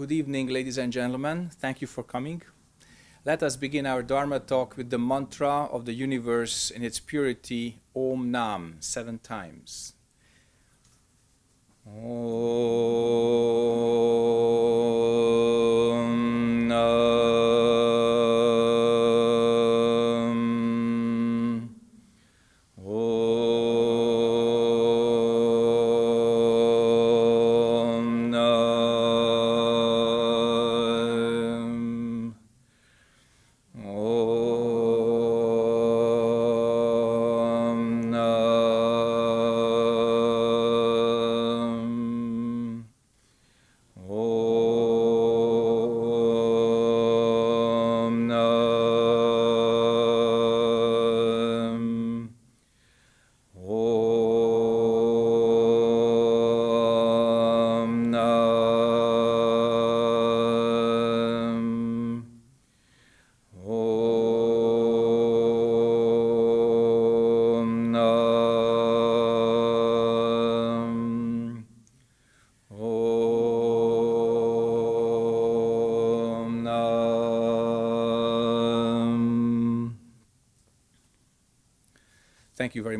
Good evening, ladies and gentlemen. Thank you for coming. Let us begin our Dharma talk with the mantra of the universe in its purity, Om Nam, seven times. Om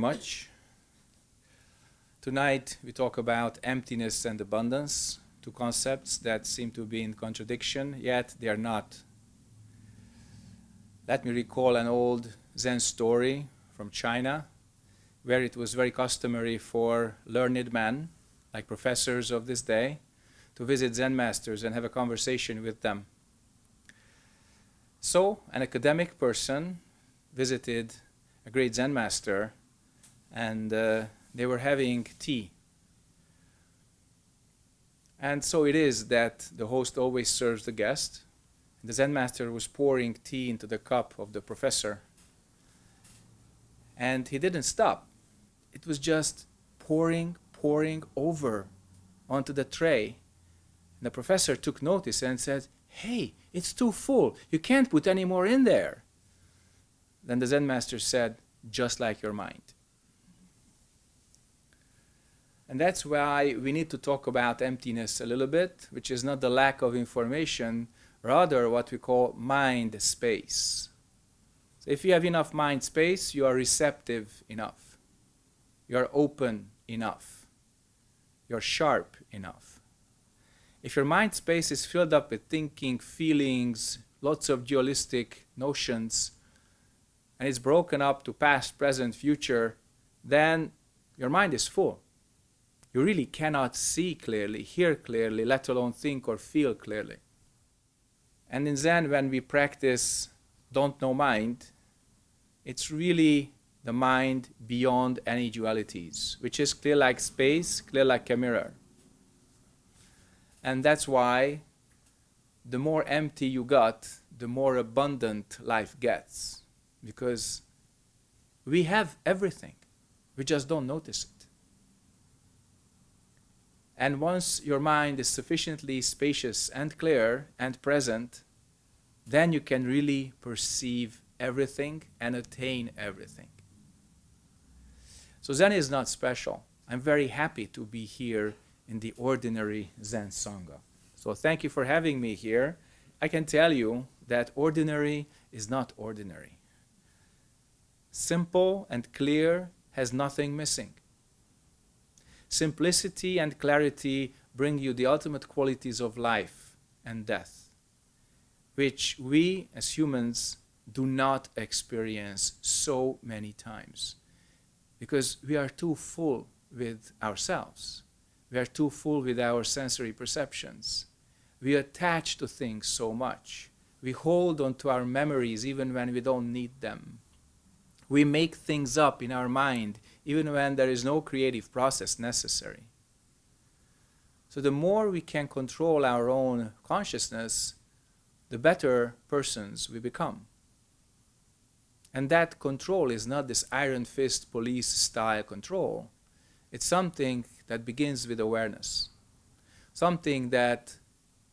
much. Tonight we talk about emptiness and abundance, two concepts that seem to be in contradiction, yet they are not. Let me recall an old Zen story from China, where it was very customary for learned men, like professors of this day, to visit Zen masters and have a conversation with them. So, an academic person visited a great Zen master, and uh, they were having tea. And so it is that the host always serves the guest. The Zen master was pouring tea into the cup of the professor. And he didn't stop. It was just pouring, pouring over onto the tray. And the professor took notice and said, Hey, it's too full. You can't put any more in there. Then the Zen master said, Just like your mind. And that's why we need to talk about emptiness a little bit, which is not the lack of information, rather what we call mind space. So if you have enough mind space, you are receptive enough. You are open enough. You're sharp enough. If your mind space is filled up with thinking, feelings, lots of dualistic notions, and it's broken up to past, present, future, then your mind is full you really cannot see clearly, hear clearly, let alone think or feel clearly. And in Zen, when we practice don't know mind, it's really the mind beyond any dualities, which is clear like space, clear like a mirror. And that's why the more empty you got, the more abundant life gets. Because we have everything, we just don't notice it. And once your mind is sufficiently spacious and clear and present, then you can really perceive everything and attain everything. So Zen is not special. I'm very happy to be here in the ordinary Zen Sangha. So thank you for having me here. I can tell you that ordinary is not ordinary. Simple and clear has nothing missing. Simplicity and clarity bring you the ultimate qualities of life and death, which we as humans do not experience so many times because we are too full with ourselves. We are too full with our sensory perceptions. We attach to things so much. We hold on to our memories even when we don't need them. We make things up in our mind even when there is no creative process necessary. So the more we can control our own consciousness, the better persons we become. And that control is not this iron fist police style control. It's something that begins with awareness. Something that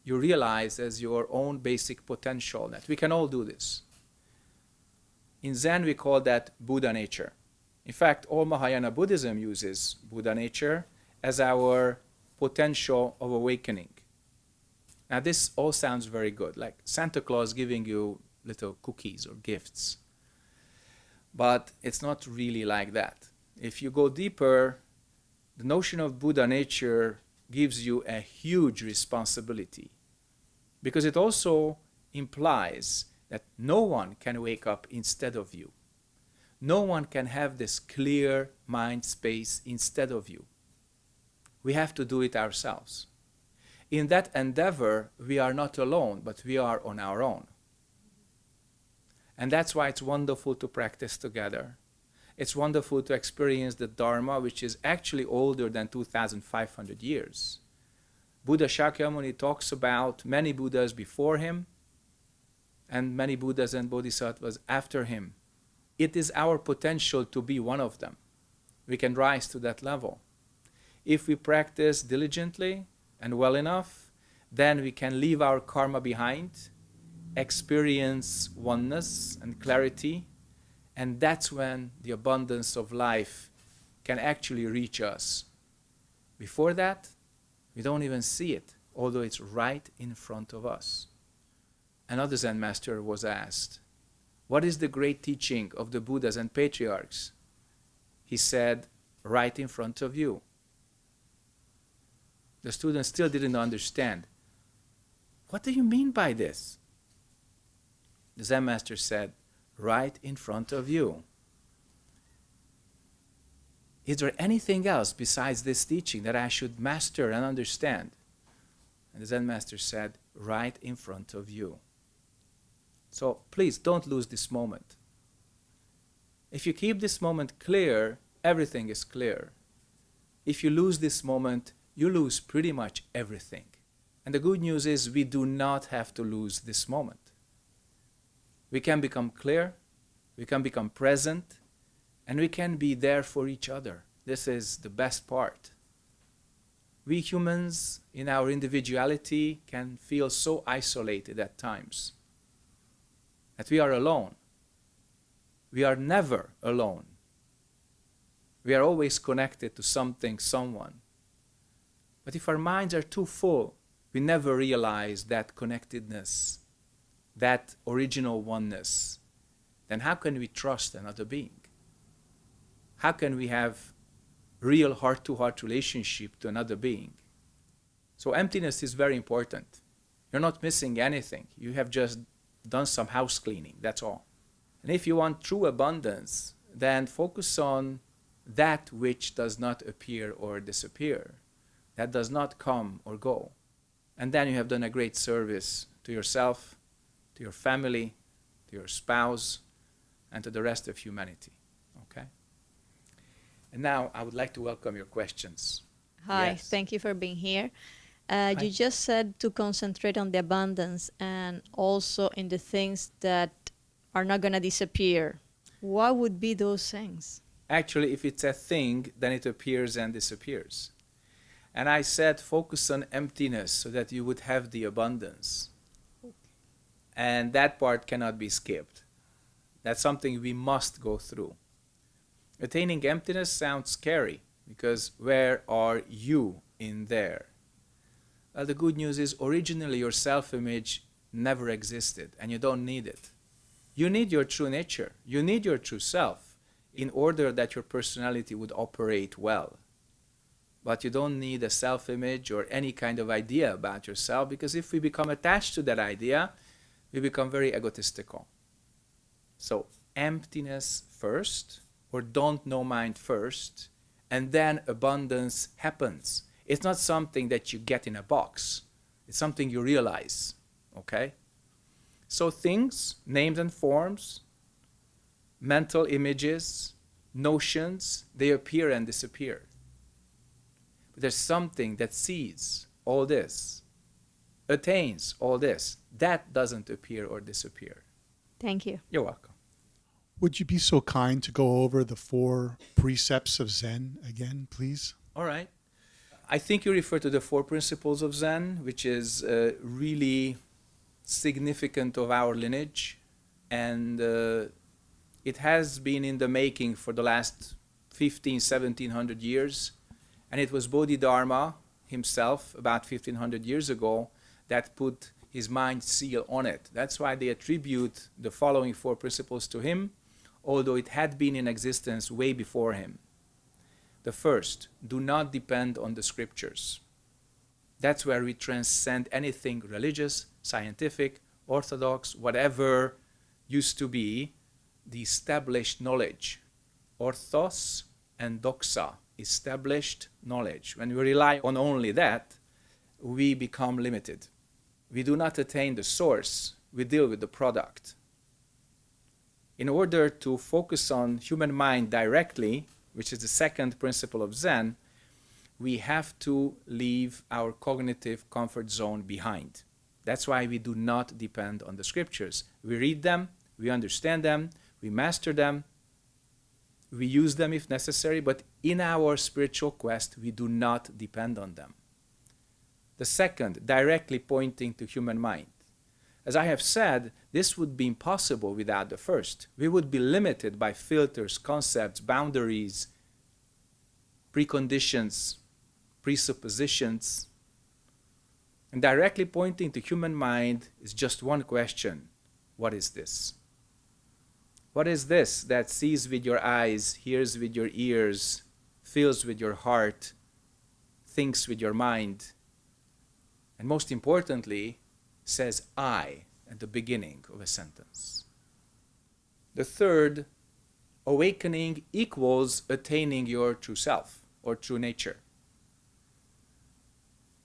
you realize as your own basic potential, that we can all do this. In Zen, we call that Buddha nature. In fact, all Mahayana Buddhism uses Buddha nature as our potential of awakening. Now, this all sounds very good, like Santa Claus giving you little cookies or gifts. But it's not really like that. If you go deeper, the notion of Buddha nature gives you a huge responsibility because it also implies that no one can wake up instead of you. No one can have this clear mind space instead of you. We have to do it ourselves. In that endeavor, we are not alone, but we are on our own. And that's why it's wonderful to practice together. It's wonderful to experience the Dharma, which is actually older than 2,500 years. Buddha Shakyamuni talks about many Buddhas before him and many Buddhas and Bodhisattvas after him. It is our potential to be one of them. We can rise to that level. If we practice diligently and well enough, then we can leave our karma behind, experience oneness and clarity, and that's when the abundance of life can actually reach us. Before that, we don't even see it, although it's right in front of us. Another Zen master was asked, What is the great teaching of the Buddhas and patriarchs? He said, Right in front of you. The student still didn't understand. What do you mean by this? The Zen master said, Right in front of you. Is there anything else besides this teaching that I should master and understand? And the Zen master said, Right in front of you. So please don't lose this moment. If you keep this moment clear, everything is clear. If you lose this moment, you lose pretty much everything. And the good news is we do not have to lose this moment. We can become clear, we can become present, and we can be there for each other. This is the best part. We humans, in our individuality, can feel so isolated at times that we are alone. We are never alone. We are always connected to something, someone. But if our minds are too full, we never realize that connectedness, that original oneness. Then how can we trust another being? How can we have real heart-to-heart -heart relationship to another being? So emptiness is very important. You're not missing anything. You have just done some house cleaning, that's all. And if you want true abundance, then focus on that which does not appear or disappear, that does not come or go. And then you have done a great service to yourself, to your family, to your spouse, and to the rest of humanity. Okay? And now I would like to welcome your questions. Hi, yes. thank you for being here. Uh, you just said to concentrate on the abundance and also in the things that are not going to disappear. What would be those things? Actually, if it's a thing, then it appears and disappears. And I said focus on emptiness so that you would have the abundance. And that part cannot be skipped. That's something we must go through. Attaining emptiness sounds scary because where are you in there? Well, the good news is originally your self-image never existed and you don't need it. You need your true nature. You need your true self in order that your personality would operate well. But you don't need a self-image or any kind of idea about yourself because if we become attached to that idea, we become very egotistical. So emptiness first, or don't know mind first, and then abundance happens. It's not something that you get in a box. It's something you realize, okay? So things, names and forms, mental images, notions, they appear and disappear. But there's something that sees all this, attains all this. That doesn't appear or disappear. Thank you. You're welcome. Would you be so kind to go over the four precepts of Zen again, please? All right. I think you refer to the four principles of Zen, which is uh, really significant of our lineage. And uh, it has been in the making for the last 15, 1700 years. And it was Bodhidharma himself, about 1500 years ago, that put his mind seal on it. That's why they attribute the following four principles to him, although it had been in existence way before him. The first, do not depend on the scriptures. That's where we transcend anything religious, scientific, orthodox, whatever used to be the established knowledge. Orthos and doxa, established knowledge. When we rely on only that, we become limited. We do not attain the source, we deal with the product. In order to focus on human mind directly, which is the second principle of Zen, we have to leave our cognitive comfort zone behind. That's why we do not depend on the scriptures. We read them, we understand them, we master them, we use them if necessary, but in our spiritual quest, we do not depend on them. The second, directly pointing to human mind. As I have said, this would be impossible without the first. We would be limited by filters, concepts, boundaries, preconditions, presuppositions. And directly pointing to human mind is just one question what is this? What is this that sees with your eyes, hears with your ears, feels with your heart, thinks with your mind, and most importantly, says I at the beginning of a sentence? The third, awakening equals attaining your true self or true nature.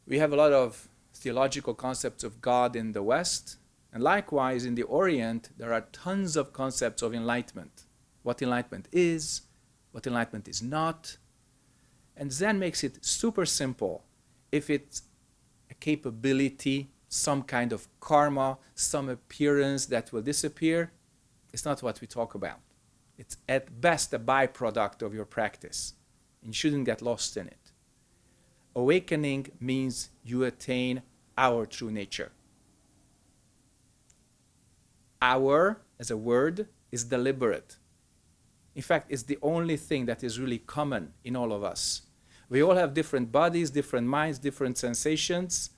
We have a lot of theological concepts of God in the West, and likewise, in the Orient, there are tons of concepts of enlightenment. What enlightenment is, what enlightenment is not. And Zen makes it super simple. If it's a capability, some kind of karma, some appearance that will disappear, it's not what we talk about. It's at best a byproduct of your practice. And you shouldn't get lost in it. Awakening means you attain our true nature. Our, as a word, is deliberate. In fact, it's the only thing that is really common in all of us. We all have different bodies, different minds, different sensations.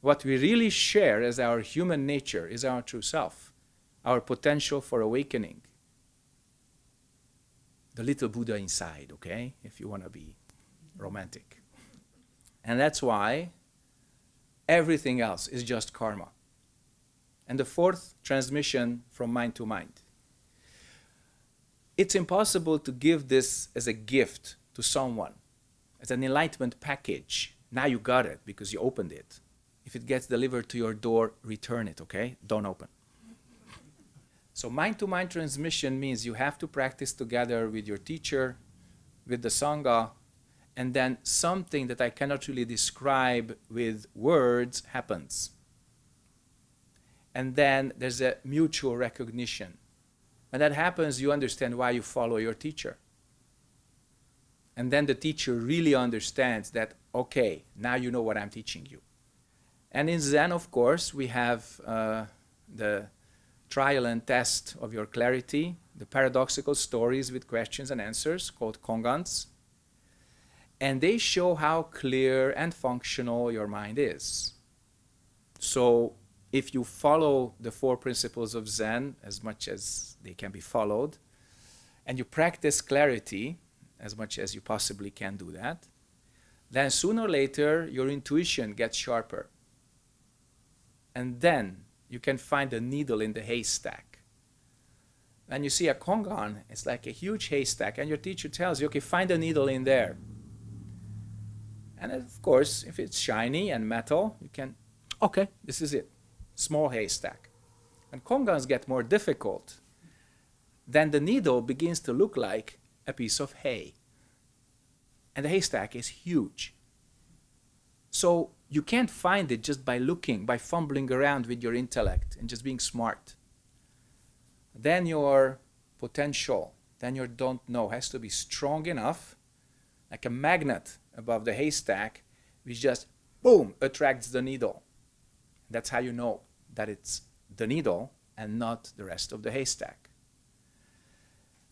What we really share as our human nature is our true self, our potential for awakening. The little Buddha inside, okay, if you want to be romantic. And that's why everything else is just karma and the fourth, transmission from mind to mind. It's impossible to give this as a gift to someone, as an enlightenment package. Now you got it because you opened it. If it gets delivered to your door, return it, okay? Don't open. So mind to mind transmission means you have to practice together with your teacher, with the Sangha, and then something that I cannot really describe with words happens and then there's a mutual recognition. When that happens, you understand why you follow your teacher. And then the teacher really understands that, okay, now you know what I'm teaching you. And in Zen, of course, we have uh, the trial and test of your clarity, the paradoxical stories with questions and answers called kongans. And they show how clear and functional your mind is. So if you follow the four principles of Zen as much as they can be followed, and you practice clarity as much as you possibly can do that, then sooner or later your intuition gets sharper. And then you can find a needle in the haystack. And you see a kongan, it's like a huge haystack, and your teacher tells you, okay, find a needle in there. And of course, if it's shiny and metal, you can, okay, this is it small haystack. And kongans get more difficult, then the needle begins to look like a piece of hay. And the haystack is huge. So you can't find it just by looking, by fumbling around with your intellect and just being smart. Then your potential, then your don't know has to be strong enough, like a magnet above the haystack, which just boom attracts the needle. That's how you know that it's the needle and not the rest of the haystack.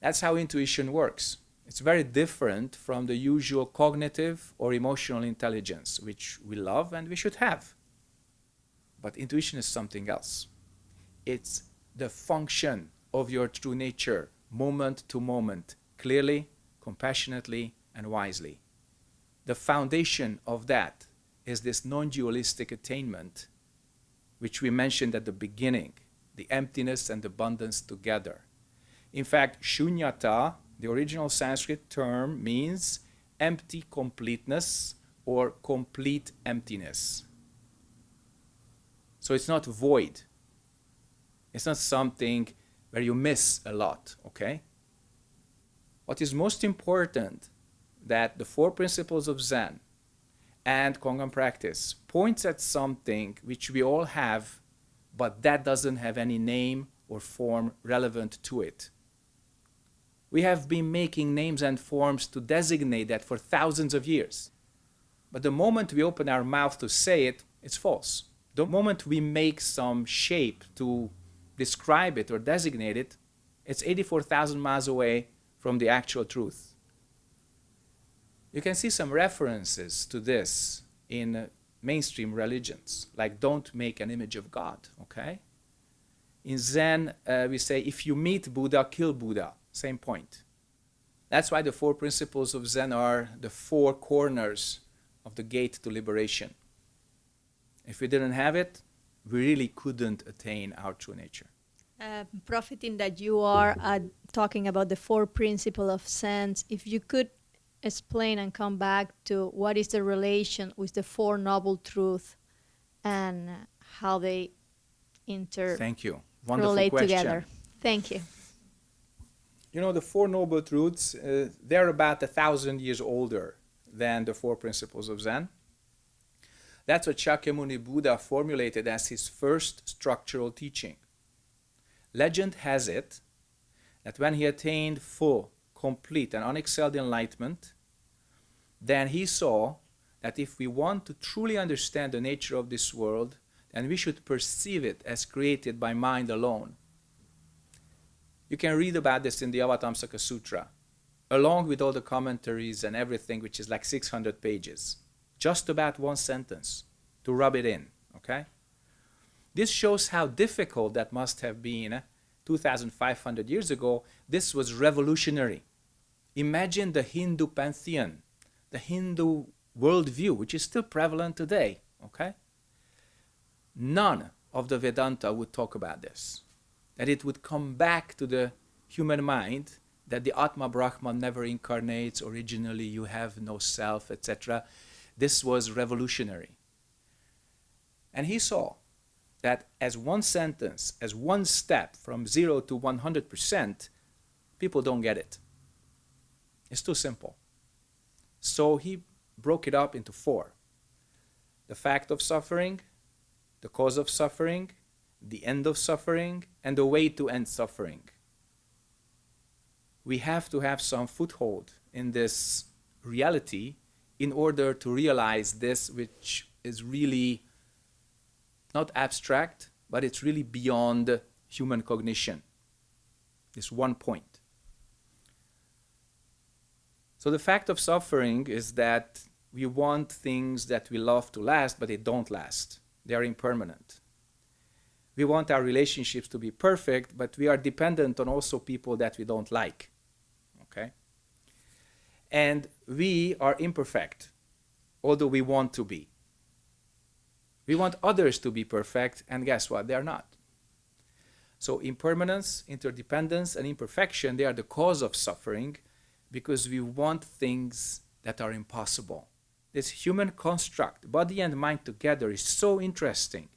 That's how intuition works. It's very different from the usual cognitive or emotional intelligence, which we love and we should have. But intuition is something else. It's the function of your true nature, moment to moment, clearly, compassionately, and wisely. The foundation of that is this non dualistic attainment, which we mentioned at the beginning the emptiness and abundance together. In fact, shunyata, the original Sanskrit term, means empty completeness or complete emptiness. So it's not void. It's not something where you miss a lot, okay? What is most important that the four principles of Zen and Kongan practice points at something which we all have, but that doesn't have any name or form relevant to it. We have been making names and forms to designate that for thousands of years. But the moment we open our mouth to say it, it's false. The moment we make some shape to describe it or designate it, it's 84,000 miles away from the actual truth. You can see some references to this in mainstream religions, like don't make an image of God, okay? In Zen, uh, we say if you meet Buddha, kill Buddha. Same point. That's why the four principles of Zen are the four corners of the gate to liberation. If we didn't have it, we really couldn't attain our true nature. Uh, profiting that you are uh, talking about the four principles of Zen, if you could explain and come back to what is the relation with the four noble truths and how they inter Thank you. Wonderful relate question. together. Thank you. You know, the Four Noble Truths, uh, they're about a thousand years older than the Four Principles of Zen. That's what Shakyamuni Buddha formulated as his first structural teaching. Legend has it that when he attained full, complete, and unexcelled enlightenment, then he saw that if we want to truly understand the nature of this world, then we should perceive it as created by mind alone you can read about this in the Avatamsaka Sutra, along with all the commentaries and everything, which is like 600 pages. Just about one sentence to rub it in, okay? This shows how difficult that must have been eh? 2,500 years ago. This was revolutionary. Imagine the Hindu pantheon, the Hindu worldview, which is still prevalent today, okay? None of the Vedanta would talk about this that it would come back to the human mind that the Atma Brahman never incarnates, originally you have no self, etc. This was revolutionary. And he saw that as one sentence, as one step from zero to 100%, people don't get it. It's too simple. So he broke it up into four the fact of suffering, the cause of suffering, the end of suffering, and the way to end suffering. We have to have some foothold in this reality in order to realize this, which is really not abstract, but it's really beyond human cognition. This one point. So the fact of suffering is that we want things that we love to last, but they don't last. They are impermanent we want our relationships to be perfect, but we are dependent on also people that we don't like. Okay? And we are imperfect, although we want to be. We want others to be perfect, and guess what? They are not. So impermanence, interdependence, and imperfection, they are the cause of suffering because we want things that are impossible. This human construct, body and mind together, is so interesting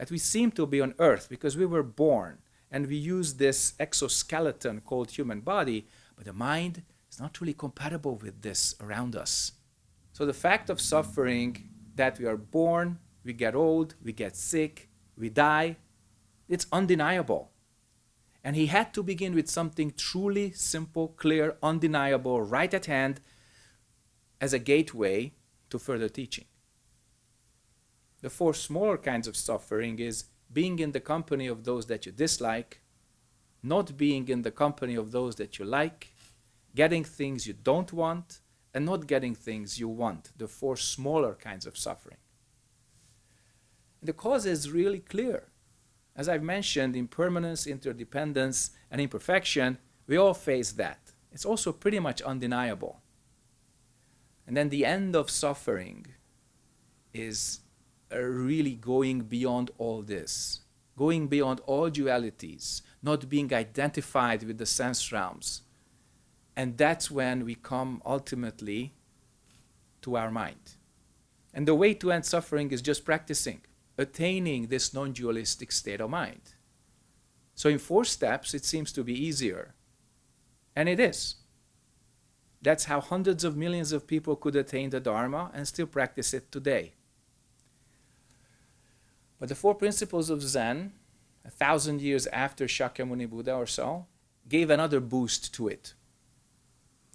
that we seem to be on Earth because we were born and we use this exoskeleton called human body, but the mind is not really compatible with this around us. So the fact of suffering that we are born, we get old, we get sick, we die, it's undeniable. And he had to begin with something truly simple, clear, undeniable, right at hand as a gateway to further teaching. The four smaller kinds of suffering is being in the company of those that you dislike, not being in the company of those that you like, getting things you don't want, and not getting things you want. The four smaller kinds of suffering. The cause is really clear. As I've mentioned, impermanence, interdependence, and imperfection, we all face that. It's also pretty much undeniable. And then the end of suffering is Uh, really going beyond all this, going beyond all dualities, not being identified with the sense realms. And that's when we come ultimately to our mind. And the way to end suffering is just practicing, attaining this non dualistic state of mind. So, in four steps, it seems to be easier. And it is. That's how hundreds of millions of people could attain the Dharma and still practice it today. But the four principles of Zen, a thousand years after Shakyamuni Buddha or so, gave another boost to it.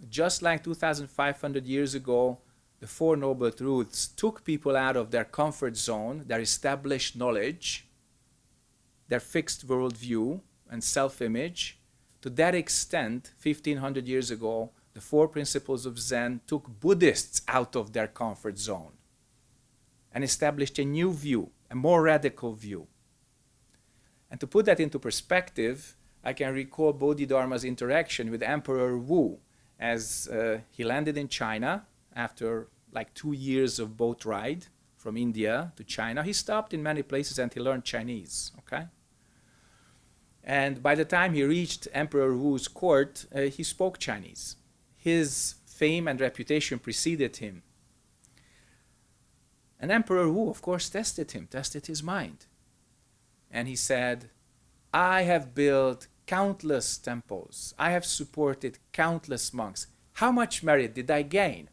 Just like 2,500 years ago, the Four Noble Truths took people out of their comfort zone, their established knowledge, their fixed worldview and self image. To that extent, 1500 years ago, the Four Principles of Zen took Buddhists out of their comfort zone and established a new view, a more radical view. And to put that into perspective, I can recall Bodhidharma's interaction with Emperor Wu as uh, he landed in China after like two years of boat ride from India to China. He stopped in many places and he learned Chinese, okay? And by the time he reached Emperor Wu's court, uh, he spoke Chinese. His fame and reputation preceded him. And Emperor Wu, of course, tested him, tested his mind. And he said, I have built countless temples. I have supported countless monks. How much merit did I gain?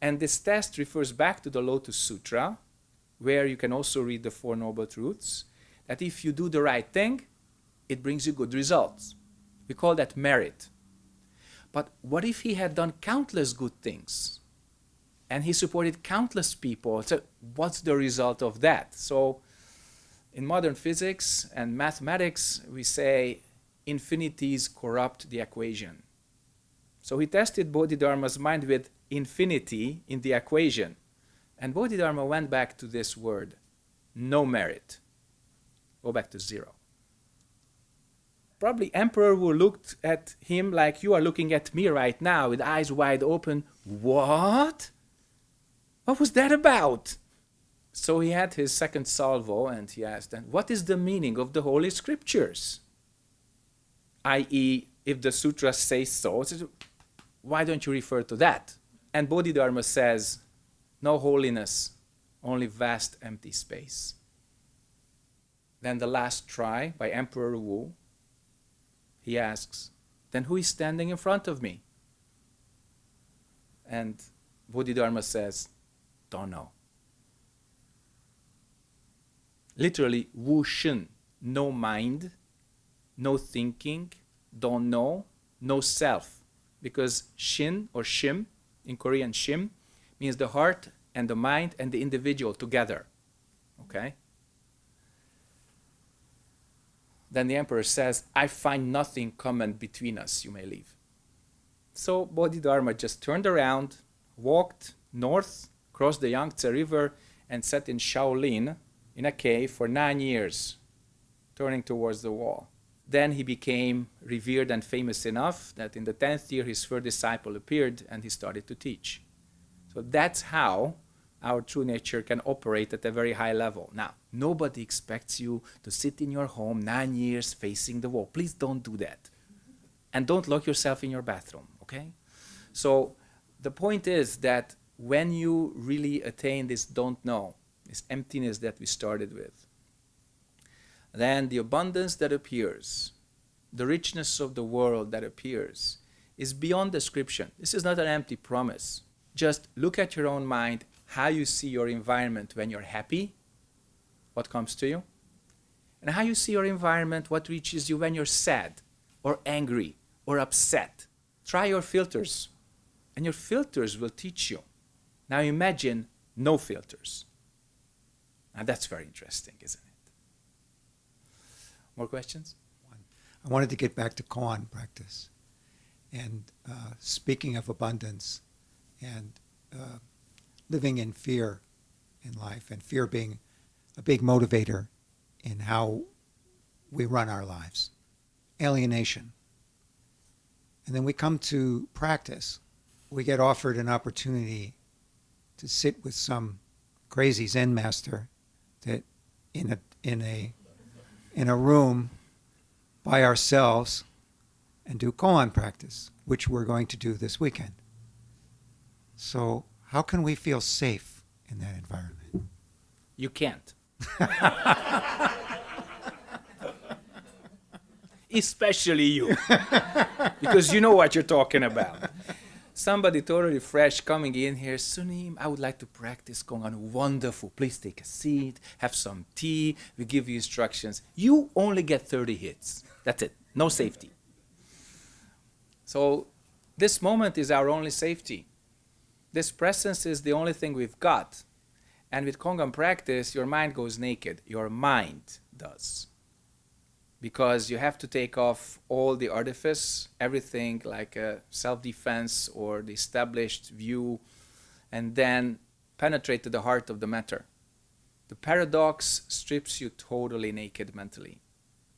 And this test refers back to the Lotus Sutra, where you can also read the Four Noble Truths, that if you do the right thing, it brings you good results. We call that merit. But what if he had done countless good things? And he supported countless people. So what's the result of that? So in modern physics and mathematics, we say infinities corrupt the equation. So he tested Bodhidharma's mind with infinity in the equation. And Bodhidharma went back to this word, no merit. Go back to zero. Probably Emperor Wu looked at him like you are looking at me right now with eyes wide open. What? What was that about? So he had his second salvo and he asked, and what is the meaning of the Holy Scriptures? I.e., if the sutras say so, why don't you refer to that? And Bodhidharma says, no holiness, only vast empty space. Then the last try by Emperor Wu, he asks, then who is standing in front of me? And Bodhidharma says, don't know. Literally, Wu Shen, no mind, no thinking, don't know, no self. Because Shin or Shim in Korean shim means the heart and the mind and the individual together. Okay? Then the emperor says, I find nothing common between us, you may leave. So Bodhidharma just turned around, walked north, crossed the Yangtze River, and sat in Shaolin in a cave for nine years, turning towards the wall. Then he became revered and famous enough that in the 10th year his first disciple appeared and he started to teach. So that's how our true nature can operate at a very high level. Now, nobody expects you to sit in your home nine years facing the wall. Please don't do that. And don't lock yourself in your bathroom, okay? So the point is that when you really attain this don't know, this emptiness that we started with, then the abundance that appears, the richness of the world that appears, is beyond description. This is not an empty promise. Just look at your own mind, how you see your environment when you're happy, what comes to you, and how you see your environment, what reaches you when you're sad or angry or upset. Try your filters, and your filters will teach you. Now imagine no filters. Now that's very interesting, isn't it? More questions? I wanted to get back to koan practice. And uh, speaking of abundance and uh, living in fear in life, and fear being a big motivator in how we run our lives. Alienation. And then we come to practice. We get offered an opportunity to sit with some crazy Zen master that in a in a in a room by ourselves and do koan practice, which we're going to do this weekend. So how can we feel safe in that environment? You can't. Especially you. because you know what you're talking about. Somebody totally fresh coming in here, Sunim, I would like to practice Kongan. Wonderful. Please take a seat, have some tea, we give you instructions. You only get 30 hits. That's it. No safety. So this moment is our only safety. This presence is the only thing we've got. And with Kongan practice, your mind goes naked. Your mind does. Because you have to take off all the artifice, everything like self-defense or the established view, and then penetrate to the heart of the matter. The paradox strips you totally naked mentally.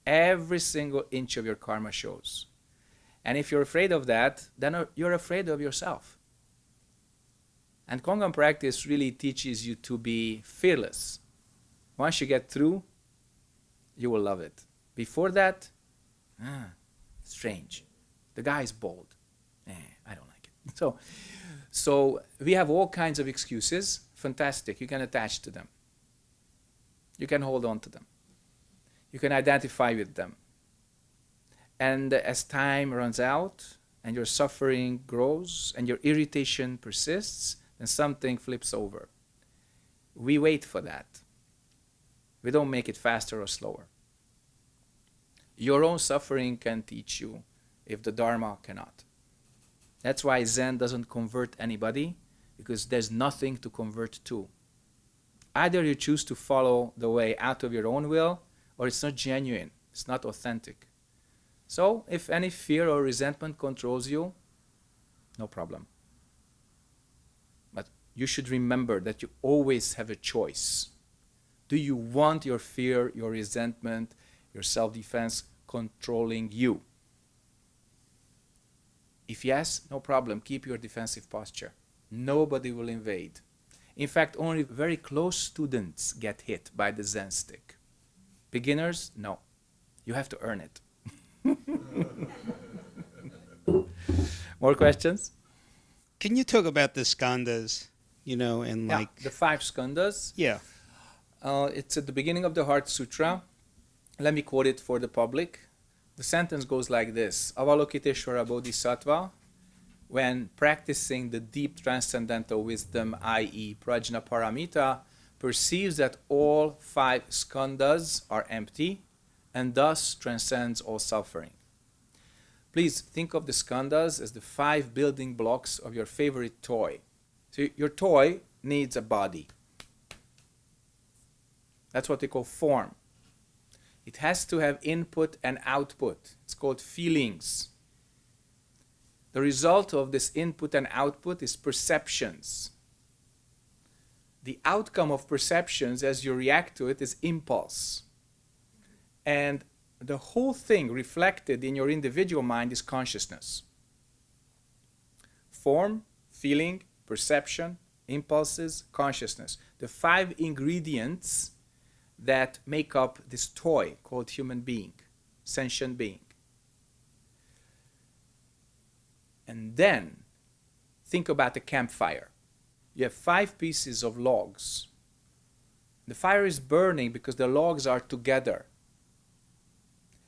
Every single inch of your karma shows. And if you're afraid of that, then uh, you're afraid of yourself. And Kongan practice really teaches you to be fearless. Once you get through, you will love it. Before that, ah, strange. The guy is bold. Eh, I don't like it. So, so we have all kinds of excuses. Fantastic. You can attach to them. You can hold on to them. You can identify with them. And as time runs out and your suffering grows and your irritation persists, then something flips over. We wait for that. We don't make it faster or slower. Your own suffering can teach you if the Dharma cannot. That's why Zen doesn't convert anybody, because there's nothing to convert to. Either you choose to follow the way out of your own will, or it's not genuine, it's not authentic. So, if any fear or resentment controls you, no problem. But you should remember that you always have a choice. Do you want your fear, your resentment, your self-defense controlling you? If yes, no problem, keep your defensive posture. Nobody will invade. In fact, only very close students get hit by the Zen stick. Beginners, no. You have to earn it. More questions? Can you talk about the skandhas, you know, and Yeah, like, the five skandhas. yeah, Uh, it's at the beginning of the Heart Sutra. Let me quote it for the public. The sentence goes like this Avalokiteshvara Bodhisattva, when practicing the deep transcendental wisdom, i.e., Prajna Paramita, perceives that all five skandhas are empty and thus transcends all suffering. Please think of the skandhas as the five building blocks of your favorite toy. So your toy needs a body. That's what they call form. It has to have input and output. It's called feelings. The result of this input and output is perceptions. The outcome of perceptions as you react to it is impulse. And the whole thing reflected in your individual mind is consciousness. Form, feeling, perception, impulses, consciousness. The five ingredients that make up this toy called human being, sentient being. And then think about a campfire. You have five pieces of logs. The fire is burning because the logs are together.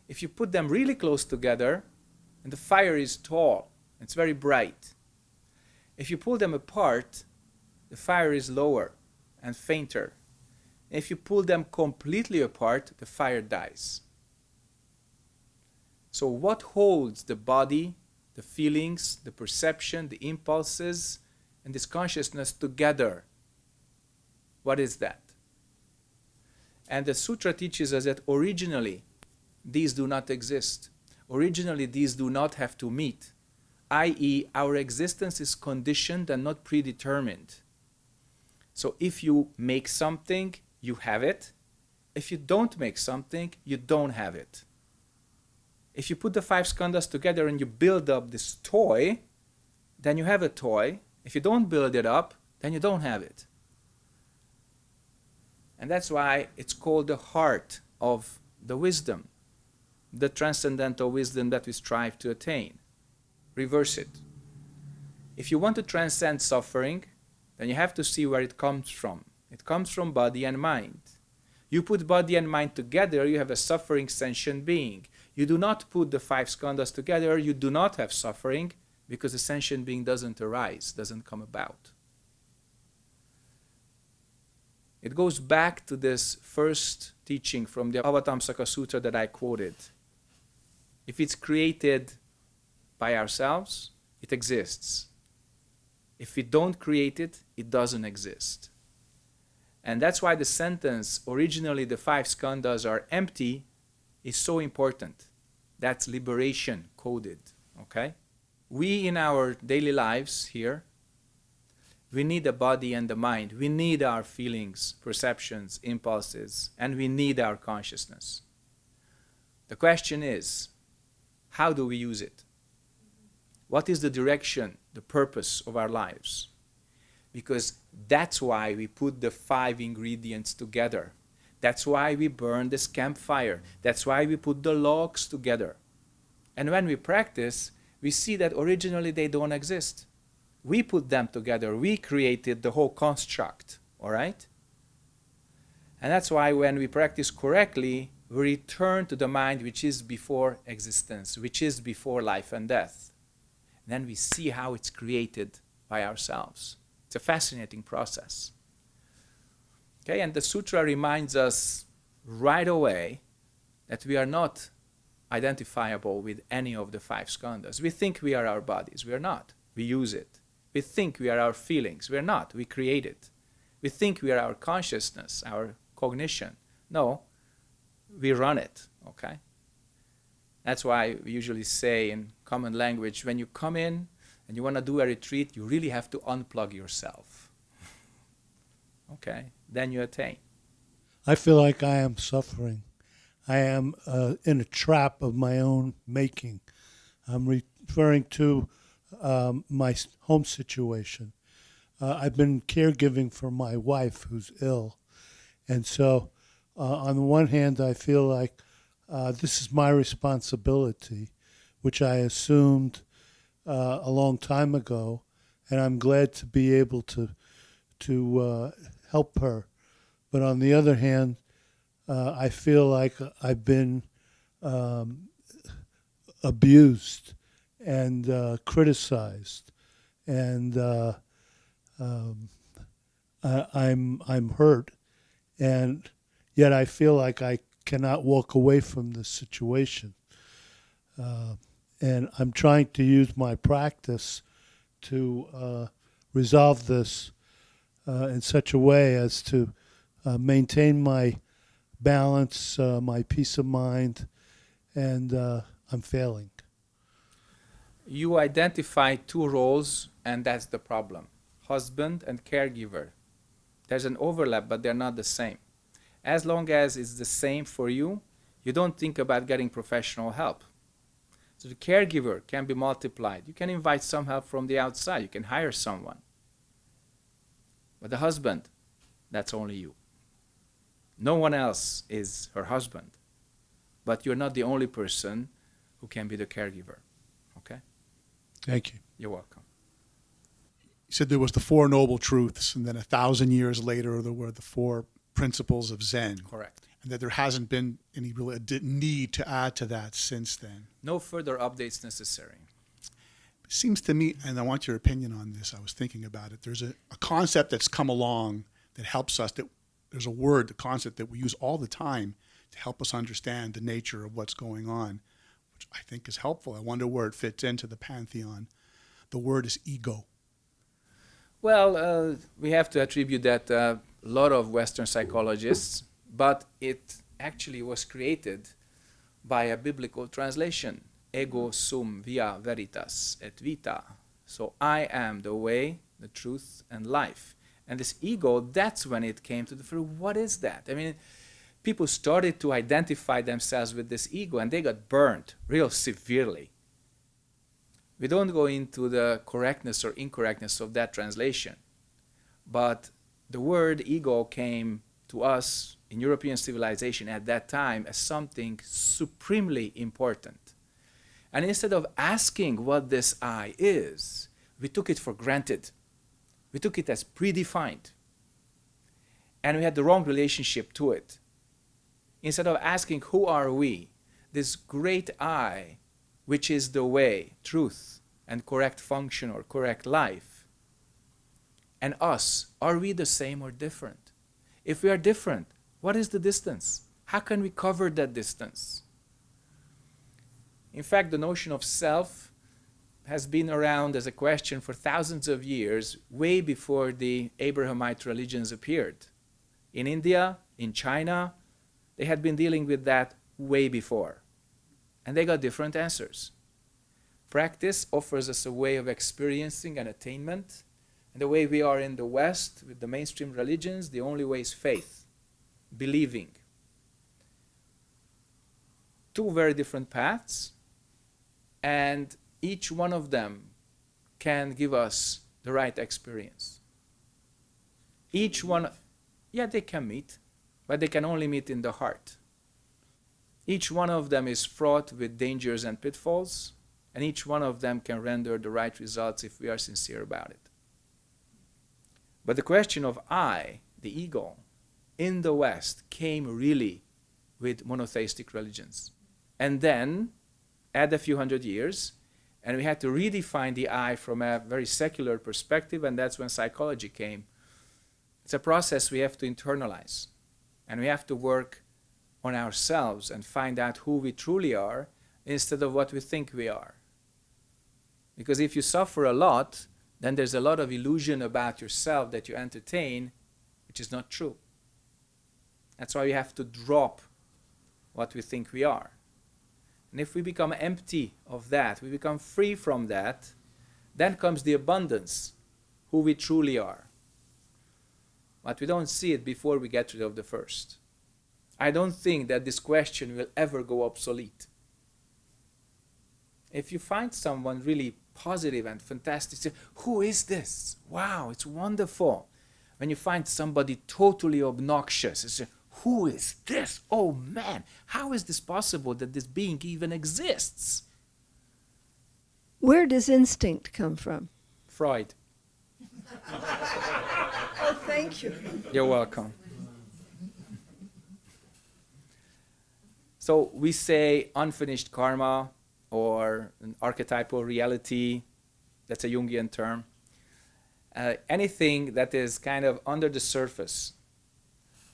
If you put them really close together, and the fire is tall, it's very bright. If you pull them apart, the fire is lower and fainter. If you pull them completely apart, the fire dies. So, what holds the body, the feelings, the perception, the impulses, and this consciousness together? What is that? And the sutra teaches us that originally these do not exist. Originally, these do not have to meet, i.e., our existence is conditioned and not predetermined. So if you make something, you have it. If you don't make something, you don't have it. If you put the five skandhas together and you build up this toy, then you have a toy. If you don't build it up, then you don't have it. And that's why it's called the heart of the wisdom, the transcendental wisdom that we strive to attain. Reverse it. If you want to transcend suffering, then you have to see where it comes from. It comes from body and mind. You put body and mind together, you have a suffering sentient being. You do not put the five skandhas together, you do not have suffering because the sentient being doesn't arise, doesn't come about. It goes back to this first teaching from the Avatamsaka Sutra that I quoted. If it's created by ourselves, it exists. If we don't create it, it doesn't exist. And that's why the sentence, originally the five skandhas are empty, is so important. That's liberation coded, okay? We in our daily lives here, we need the body and the mind. We need our feelings, perceptions, impulses, and we need our consciousness. The question is, how do we use it? What is the direction, the purpose of our lives? Because that's why we put the five ingredients together. That's why we burn this campfire. That's why we put the logs together. And when we practice, we see that originally they don't exist. We put them together. We created the whole construct, all right? And that's why when we practice correctly, we return to the mind which is before existence, which is before life and death. And then we see how it's created by ourselves. It's a fascinating process. Okay, and the sutra reminds us right away that we are not identifiable with any of the five skandhas. We think we are our bodies. We are not. We use it. We think we are our feelings. We are not. We create it. We think we are our consciousness, our cognition. No, we run it, okay? That's why we usually say in common language, when you come in and you want to do a retreat, you really have to unplug yourself. okay? Then you attain. I feel like I am suffering. I am uh, in a trap of my own making. I'm referring to um, my home situation. Uh, I've been caregiving for my wife who's ill. And so, uh, on the one hand, I feel like uh, this is my responsibility, which I assumed uh, a long time ago. And I'm glad to be able to, to uh, help her. But on the other hand, uh, I feel like I've been um, abused and uh, criticized, and uh, um, I, I'm I'm hurt, and yet I feel like I cannot walk away from this situation, uh, and I'm trying to use my practice to uh, resolve this uh, in such a way as to uh, maintain my balance, my peace of mind, and I'm failing. You identify two roles and that's the problem. Husband and caregiver. There's an overlap but they're not the same. As long as it's the same for you you don't think about getting professional help so the caregiver can be multiplied you can invite some help from the outside you can hire someone but the husband that's only you no one else is her husband but you're not the only person who can be the caregiver Okay? Thank you. You're welcome. You said there was the Four Noble Truths, and then a thousand years later, there were the four principles of Zen. Correct. And that there hasn't been any real need to add to that since then. No further updates necessary. It seems to me, and I want your opinion on this, I was thinking about it. There's a, a concept that's come along that helps us, that there's a word, the concept that we use all the time to help us understand the nature of what's going on which I think is helpful. I wonder where it fits into the pantheon. The word is ego. Well, uh, we have to attribute that uh, a lot of Western psychologists, but it actually was created by a biblical translation. Ego sum via veritas et vita. So I am the way, the truth, and life. And this ego, that's when it came to the fruit. What is that? I mean, people started to identify themselves with this ego and they got burned real severely. We don't go into the correctness or incorrectness of that translation, but the word ego came to us in European civilization at that time as something supremely important. And instead of asking what this I is, we took it for granted. We took it as predefined. And we had the wrong relationship to it. Instead of asking, who are we? This great I, which is the way, truth, and correct function or correct life. And us, are we the same or different? If we are different, what is the distance? How can we cover that distance? In fact, the notion of self has been around as a question for thousands of years, way before the Abrahamite religions appeared. In India, in China, they had been dealing with that way before. And they got different answers. Practice offers us a way of experiencing an attainment. And the way we are in the West, with the mainstream religions, the only way is faith, believing. Two very different paths, and each one of them can give us the right experience. Each one, yeah, they can meet, but they can only meet in the heart. Each one of them is fraught with dangers and pitfalls, and each one of them can render the right results if we are sincere about it. But the question of I, the ego, in the West came really with monotheistic religions. And then, add a few hundred years, and we had to redefine the I from a very secular perspective, and that's when psychology came. It's a process we have to internalize, and we have to work on ourselves and find out who we truly are instead of what we think we are. Because if you suffer a lot, then there's a lot of illusion about yourself that you entertain, which is not true. That's why we have to drop what we think we are. And if we become empty of that, we become free from that, then comes the abundance, who we truly are. But we don't see it before we get rid of the first. I don't think that this question will ever go obsolete. If you find someone really positive and fantastic, say, who is this? Wow, it's wonderful. When you find somebody totally obnoxious, who is this? Oh man, how is this possible that this being even exists? Where does instinct come from? Freud. oh, thank you. You're welcome. So we say unfinished karma or an archetypal reality, that's a Jungian term. Uh, anything that is kind of under the surface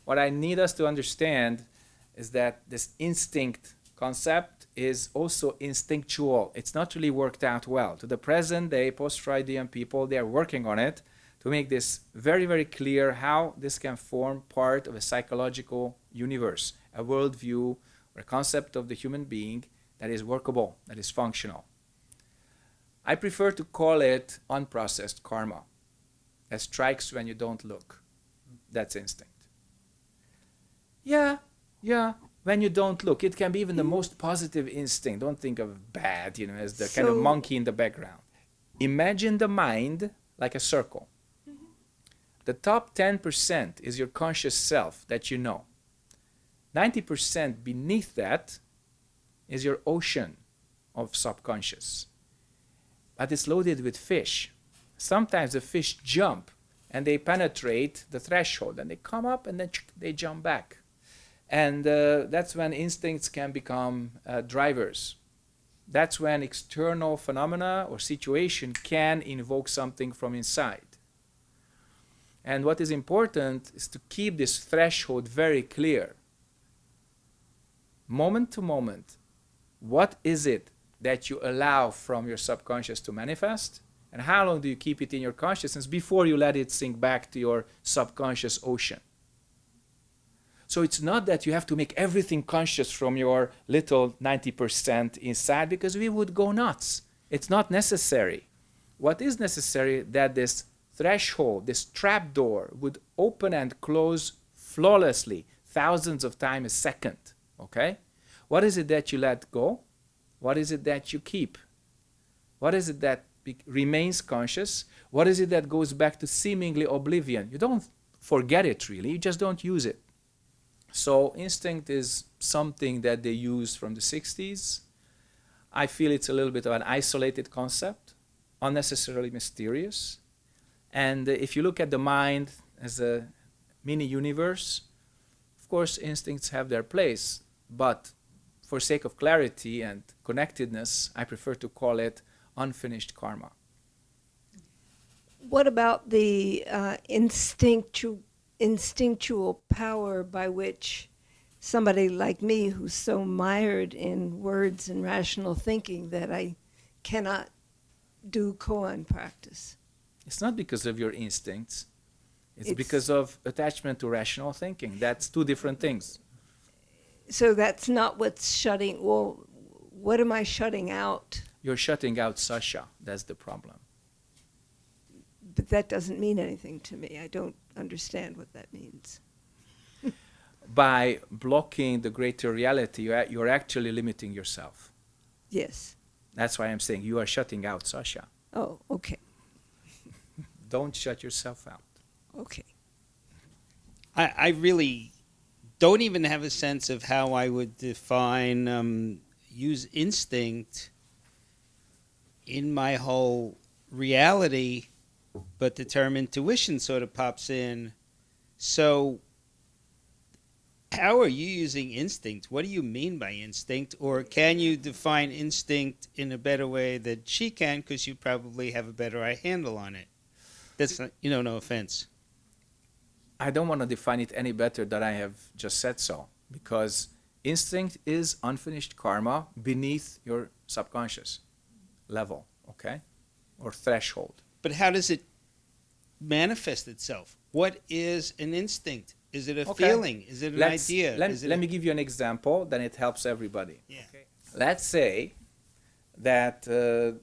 what I need us to understand is that this instinct concept is also instinctual. It's not really worked out well. To the present day, post-Freudian people, they are working on it to make this very, very clear how this can form part of a psychological universe, a worldview or a concept of the human being that is workable, that is functional. I prefer to call it unprocessed karma, that strikes when you don't look. That's instinct. Yeah, yeah. When you don't look, it can be even the most positive instinct. Don't think of bad, you know, as the so, kind of monkey in the background. Imagine the mind like a circle. Mm-hmm. The top 10% is your conscious self that you know. 90% beneath that is your ocean of subconscious. But it's loaded with fish. Sometimes the fish jump and they penetrate the threshold and they come up and then they jump back. And uh, that's when instincts can become uh, drivers. That's when external phenomena or situation can invoke something from inside. And what is important is to keep this threshold very clear. Moment to moment, what is it that you allow from your subconscious to manifest? And how long do you keep it in your consciousness before you let it sink back to your subconscious ocean? So it's not that you have to make everything conscious from your little 90% inside because we would go nuts. It's not necessary. What is necessary that this threshold, this trap door would open and close flawlessly, thousands of times a second. Okay? What is it that you let go? What is it that you keep? What is it that remains conscious? What is it that goes back to seemingly oblivion? You don't forget it really, you just don't use it. So, instinct is something that they use from the 60s. I feel it's a little bit of an isolated concept, unnecessarily mysterious. And if you look at the mind as a mini universe, of course, instincts have their place, but for sake of clarity and connectedness, I prefer to call it unfinished karma. What about the uh, instinctual, instinctual power by which somebody like me, who's so mired in words and rational thinking that I cannot do koan practice? It's not because of your instincts, it's, It's- because of attachment to rational thinking. That's two different things. So that's not what's shutting. Well, what am I shutting out? You're shutting out Sasha. That's the problem. But that doesn't mean anything to me. I don't understand what that means. By blocking the greater reality, you're, you're actually limiting yourself. Yes. That's why I'm saying you are shutting out Sasha. Oh, okay. Don't shut yourself out. Okay. I, I really don't even have a sense of how I would define um, use instinct in my whole reality, but the term intuition sort of pops in. So, how are you using instinct? What do you mean by instinct? Or can you define instinct in a better way that she can because you probably have a better handle on it? That's not, you know, no offense. I don't want to define it any better than I have just said so, because instinct is unfinished karma beneath your subconscious level, okay, or threshold. But how does it manifest itself? What is an instinct? Is it a Okay. feeling? Is it an Let's- idea? Let, Is it let a- me give you an example, then it helps everybody. Yeah. Let's say that uh,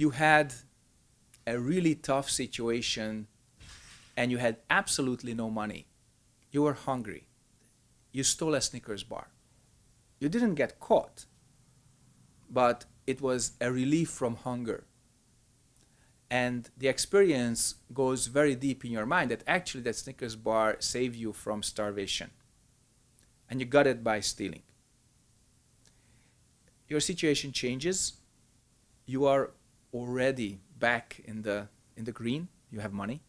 you had a really tough situation and you had absolutely no money. You were hungry. You stole a Snickers bar. You didn't get caught, but it was a relief from hunger. And the experience goes very deep in your mind that actually that Snickers bar saved you from starvation. And you got it by stealing. Your situation changes. You are already back in the in the green. You have money.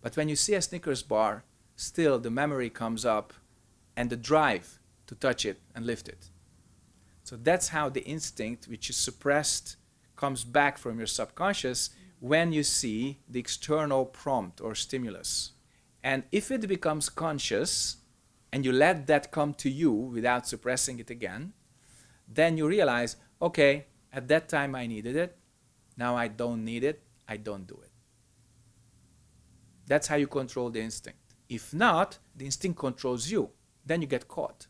But when you see a Snickers bar, still the memory comes up and the drive to touch it and lift it. So that's how the instinct, which is suppressed, comes back from your subconscious when you see the external prompt or stimulus. And if it becomes conscious and you let that come to you without suppressing it again, then you realize, okay, at that time I needed it. Now I don't need it. I don't do it. That's how you control the instinct. If not, the instinct controls you. Then you get caught.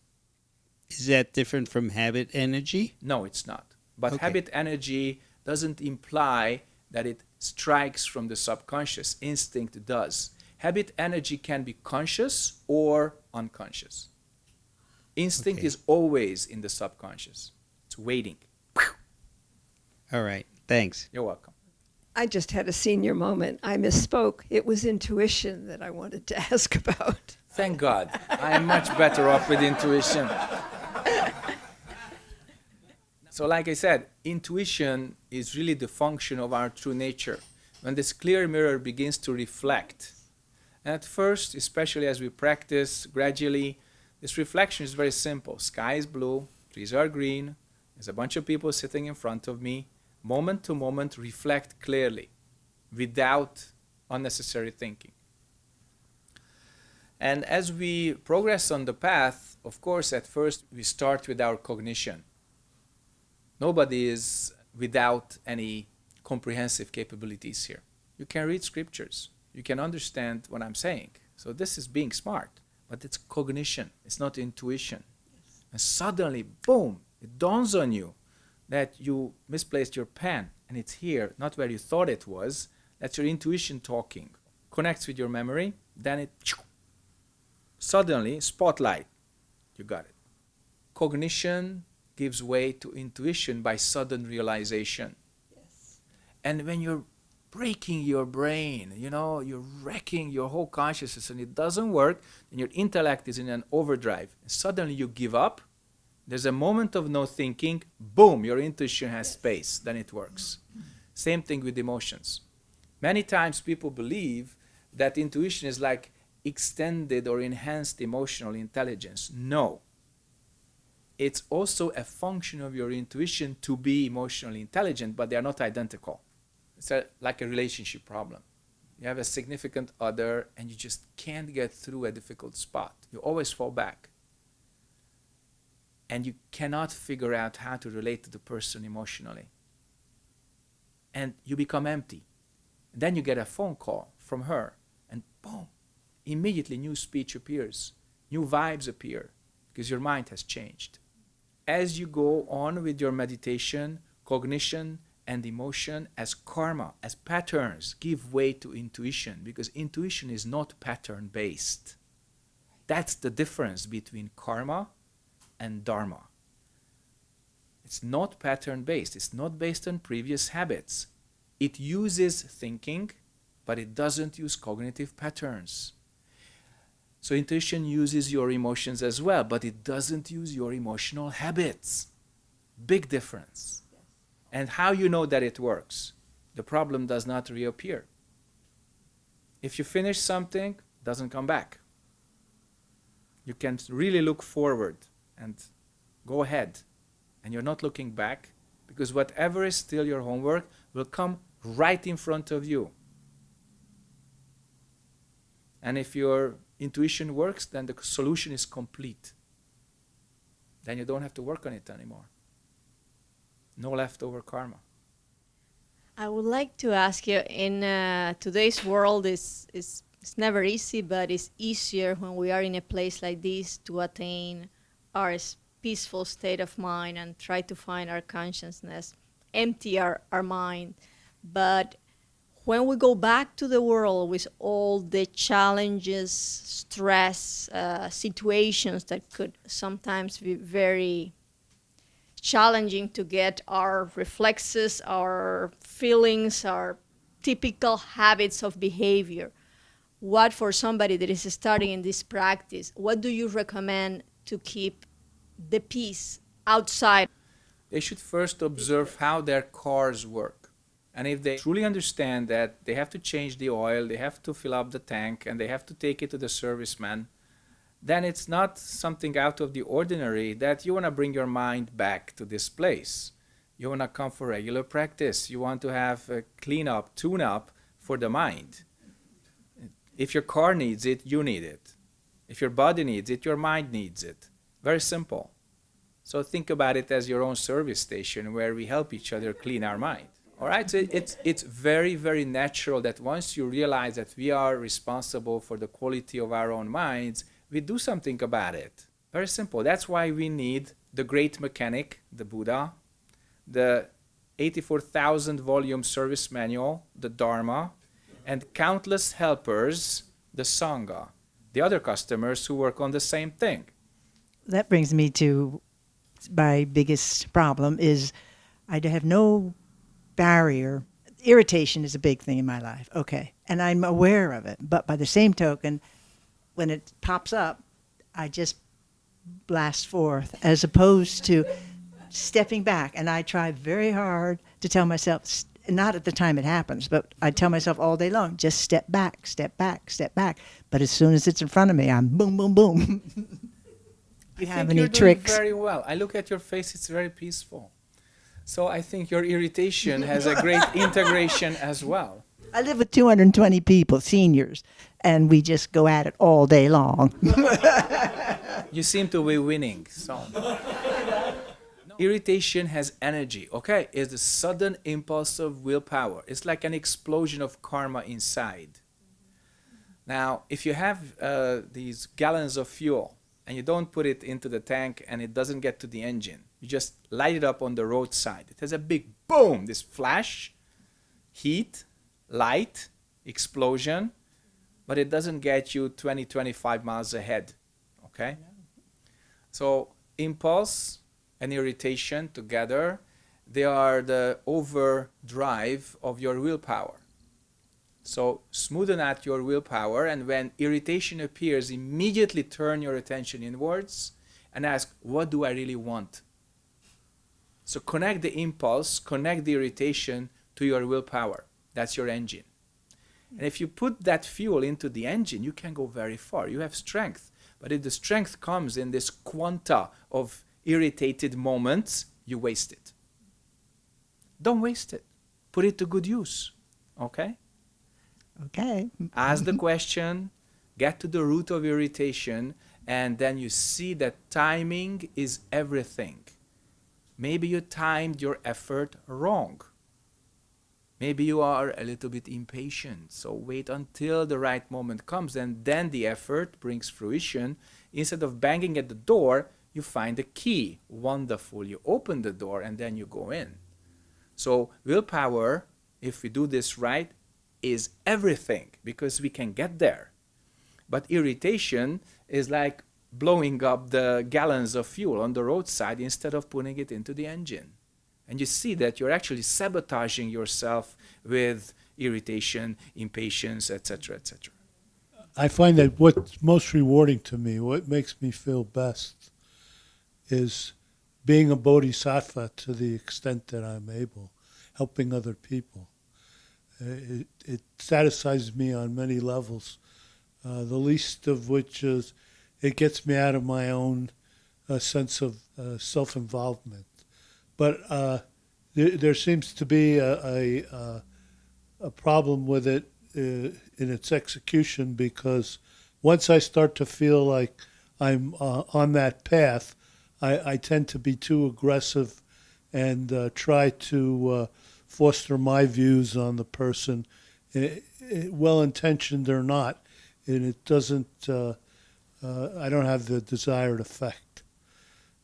Is that different from habit energy? No, it's not. But Okay. habit energy doesn't imply that it strikes from the subconscious. Instinct does. Habit energy can be conscious or unconscious. Instinct Okay. is always in the subconscious. It's waiting. All right. Thanks. You're welcome. I just had a senior moment. I misspoke. It was intuition that I wanted to ask about. Thank God. I am much better off with intuition. So, like I said, intuition is really the function of our true nature. When this clear mirror begins to reflect, at first, especially as we practice gradually, this reflection is very simple. Sky is blue, trees are green, there's a bunch of people sitting in front of me. Moment to moment, reflect clearly without unnecessary thinking. And as we progress on the path, of course, at first we start with our cognition. Nobody is without any comprehensive capabilities here. You can read scriptures, you can understand what I'm saying. So, this is being smart, but it's cognition, it's not intuition. And suddenly, boom, it dawns on you that you misplaced your pen and it's here, not where you thought it was. That's your intuition talking. Connects with your memory, then it suddenly spotlight. You got it. Cognition gives way to intuition by sudden realization. Yes. And when you're breaking your brain, you know, you're wrecking your whole consciousness and it doesn't work, and your intellect is in an overdrive, suddenly you give up, there's a moment of no thinking, boom, your intuition has space, then it works. Same thing with emotions. Many times people believe that intuition is like extended or enhanced emotional intelligence. No. It's also a function of your intuition to be emotionally intelligent, but they are not identical. It's a, like a relationship problem. You have a significant other and you just can't get through a difficult spot. You always fall back. And you cannot figure out how to relate to the person emotionally. And you become empty. And then you get a phone call from her, and boom, immediately new speech appears, new vibes appear, because your mind has changed. As you go on with your meditation, cognition, and emotion as karma, as patterns, give way to intuition, because intuition is not pattern based. That's the difference between karma and dharma. It's not pattern based, it's not based on previous habits. It uses thinking, but it doesn't use cognitive patterns. So intuition uses your emotions as well, but it doesn't use your emotional habits. Big difference. And how you know that it works? The problem does not reappear. If you finish something, it doesn't come back. You can really look forward and go ahead. And you're not looking back because whatever is still your homework will come right in front of you. And if your intuition works, then the solution is complete. Then you don't have to work on it anymore. No leftover karma. I would like to ask you in uh, today's world is is it's never easy, but it's easier when we are in a place like this to attain our peaceful state of mind and try to find our consciousness, empty our, our mind. But when we go back to the world with all the challenges, stress, uh, situations that could sometimes be very challenging to get our reflexes, our feelings, our typical habits of behavior. What for somebody that is starting in this practice, what do you recommend to keep the peace outside? They should first observe how their cars work. And if they truly understand that they have to change the oil, they have to fill up the tank, and they have to take it to the serviceman, then it's not something out of the ordinary that you want to bring your mind back to this place. You want to come for regular practice. You want to have a clean up, tune up for the mind. If your car needs it, you need it. If your body needs it, your mind needs it. Very simple. So think about it as your own service station where we help each other clean our mind. All right, so it's, it's very, very natural that once you realize that we are responsible for the quality of our own minds, we do something about it. Very simple. That's why we need the great mechanic, the Buddha, the 84,000 volume service manual, the Dharma, and countless helpers, the Sangha, the other customers who work on the same thing. that brings me to my biggest problem is I have no barrier. Irritation is a big thing in my life. Okay. And I'm aware of it. But by the same token, when it pops up, I just blast forth as opposed to stepping back. And I try very hard to tell myself, not at the time it happens, but I tell myself all day long, just step back, step back, step back. But as soon as it's in front of me, I'm boom, boom, boom. you I have any you're doing very well. I look at your face; it's very peaceful. So I think your irritation has a great integration as well. I live with 220 people, seniors, and we just go at it all day long. You seem to be winning. So irritation has energy. Okay, it's a sudden impulse of willpower. It's like an explosion of karma inside. Now, if you have uh, these gallons of fuel and you don't put it into the tank and it doesn't get to the engine, you just light it up on the roadside. It has a big boom, this flash, heat, light, explosion, but it doesn't get you 20, 25 miles ahead. Okay? So, impulse and irritation together, they are the overdrive of your willpower. So, smoothen out your willpower, and when irritation appears, immediately turn your attention inwards and ask, What do I really want? So, connect the impulse, connect the irritation to your willpower. That's your engine. And if you put that fuel into the engine, you can go very far. You have strength. But if the strength comes in this quanta of irritated moments, you waste it. Don't waste it. Put it to good use. Okay? Okay. Ask the question, get to the root of irritation, and then you see that timing is everything. Maybe you timed your effort wrong. Maybe you are a little bit impatient, so wait until the right moment comes and then the effort brings fruition. Instead of banging at the door, you find the key. Wonderful. You open the door and then you go in. So, willpower, if we do this right, is everything because we can get there. But irritation is like blowing up the gallons of fuel on the roadside instead of putting it into the engine and you see that you're actually sabotaging yourself with irritation, impatience, etc., etc. I find that what's most rewarding to me, what makes me feel best, is being a bodhisattva to the extent that I'm able, helping other people. Uh, It, it satisfies me on many levels, uh, the least of which is it gets me out of my own uh, sense of uh, self involvement but uh, there, there seems to be a, a, uh, a problem with it uh, in its execution because once I start to feel like I'm uh, on that path, I, I tend to be too aggressive and try to foster my views on the person, well intentioned or not, and it doesn't. I don't have the desired effect.